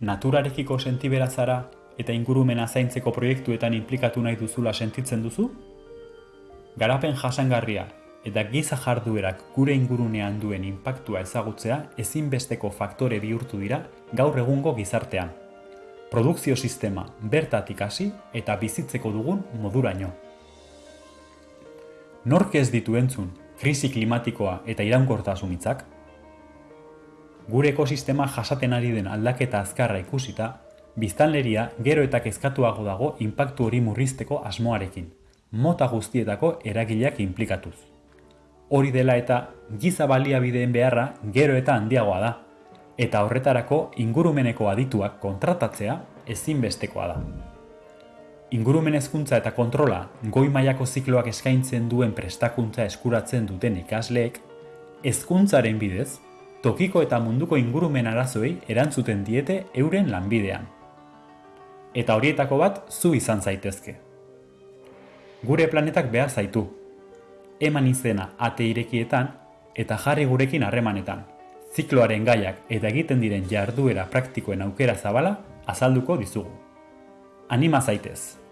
naturarekiko sentibera zara eta ingurumena zaintzeko proiektuetan implikatu nahi duzula sentitzen duzu? Garapen jasangarria eta giza jarduerak gure ingurunean duen inpaktua ezagutzea ezinbesteko faktore bihurtu dira gaur egungo gizartean. Produkzio sistema bertatik hasi eta bizitzeko dugun moduraino. Nork ez ditu entzun, krisi klimatikoa eta iraunkortasun hitzak? Gure ekosistema jasaten ari den aldaketa azkarra ikusita, biztanleria gero eta kezkatuago dago inpaktu hori murrizteko asmoarekin, mota guztietako eragileak inplikatuz. Hori dela eta giza baliabideen beharra gero eta handiagoa da, eta horretarako ingurumeneko adituak kontratatzea ezinbestekoa da. Ingurumen hezkuntza eta kontrola goi mailako zikloak eskaintzen duen prestakuntza eskuratzen duten ikasleek, hezkuntzaren bidez, tokiko eta munduko ingurumen arazoei erantzuten diete euren lanbidean. Eta horietako bat zu izan zaitezke. Gure planetak behar zaitu. Eman izena ate irekietan eta jarri gurekin harremanetan. Zikloaren gaiak eta egiten diren jarduera praktikoen aukera zabala azalduko dizugu. Anima zaitez!